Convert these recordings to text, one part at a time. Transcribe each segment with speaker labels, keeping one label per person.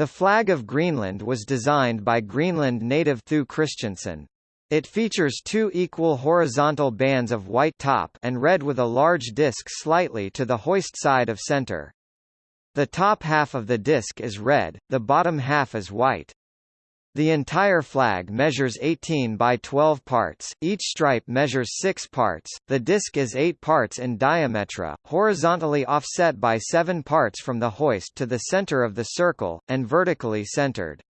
Speaker 1: The flag of Greenland was designed by Greenland native Thue Christiansen. It features two equal horizontal bands of white top and red with a large disc slightly to the hoist side of center. The top half of the disc is red, the bottom half is white. The entire flag measures 18 by 12 parts, each stripe measures 6 parts, the disc is 8 parts in diameter, horizontally offset by 7 parts from the hoist to the center of the circle, and vertically centered.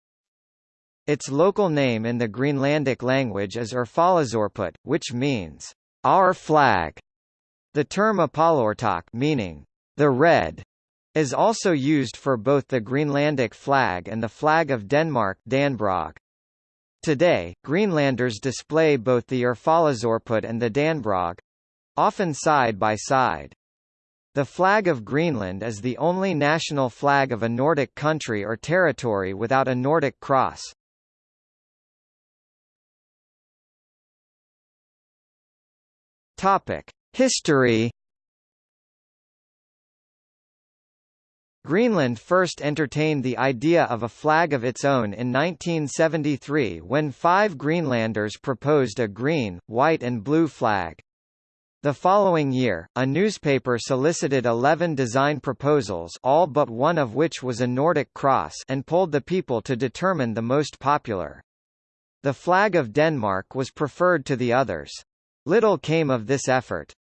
Speaker 1: Its local name in the Greenlandic language is Erfalasorput, which means, our flag. The term Aappalaartoq meaning, the red, is also used for both the Greenlandic flag and the flag of Denmark Dannebrog. Today, Greenlanders display both the Erfalasorput and the Dannebrog—often side by side. The flag of Greenland is the only national flag of a Nordic country or territory without a Nordic cross. History Greenland first entertained the idea of a flag of its own in 1973 when five Greenlanders proposed a green, white and blue flag. The following year, a newspaper solicited 11 design proposals all but one of which was a Nordic cross and polled the people to determine the most popular. The flag of Denmark was preferred to the others. Little came of this effort.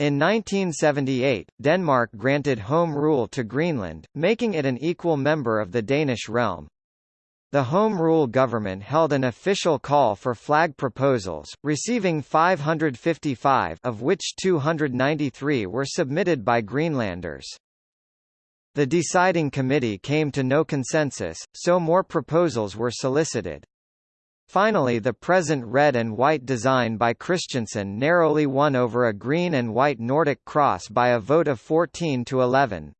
Speaker 1: In 1978, Denmark granted home rule to Greenland, making it an equal member of the Danish realm. The Home Rule government held an official call for flag proposals, receiving 555 of which 293 were submitted by Greenlanders. The deciding committee came to no consensus, so more proposals were solicited. Finally the present red and white design by Christiansen narrowly won over a green and white Nordic cross by a vote of 14 to 11.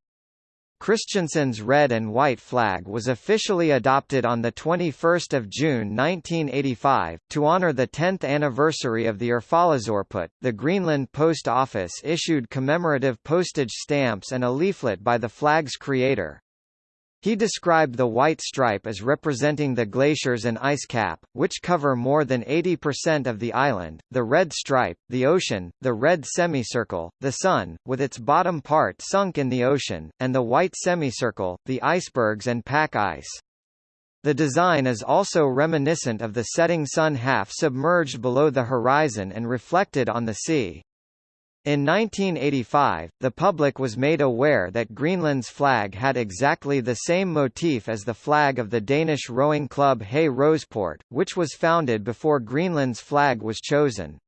Speaker 1: Christiansen's red and white flag was officially adopted on 21 June 1985. To honor the 10th anniversary of the Erfalasorput, the Greenland Post Office issued commemorative postage stamps and a leaflet by the flag's creator. He described the white stripe as representing the glaciers and ice cap, which cover more than 80% of the island, the red stripe, the ocean, the red semicircle, the sun, with its bottom part sunk in the ocean, and the white semicircle, the icebergs and pack ice. The design is also reminiscent of the setting sun half submerged below the horizon and reflected on the sea. In 1985, the public was made aware that Greenland's flag had exactly the same motif as the flag of the Danish rowing club Hey Roseport, which was founded before Greenland's flag was chosen.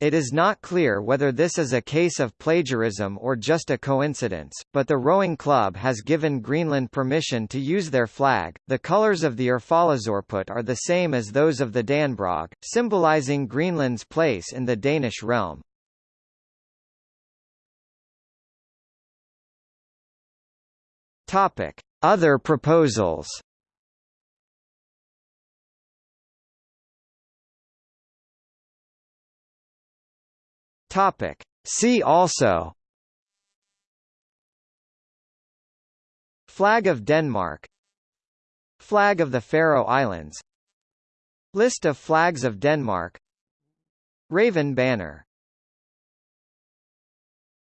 Speaker 1: It is not clear whether this is a case of plagiarism or just a coincidence, but the rowing club has given Greenland permission to use their flag. The colors of the Erfalasorput are the same as those of the Dannebrog, symbolizing Greenland's place in the Danish realm. Topic: Other proposals. Topic: See also Flag of Denmark Flag of the Faroe Islands List of flags of Denmark Raven banner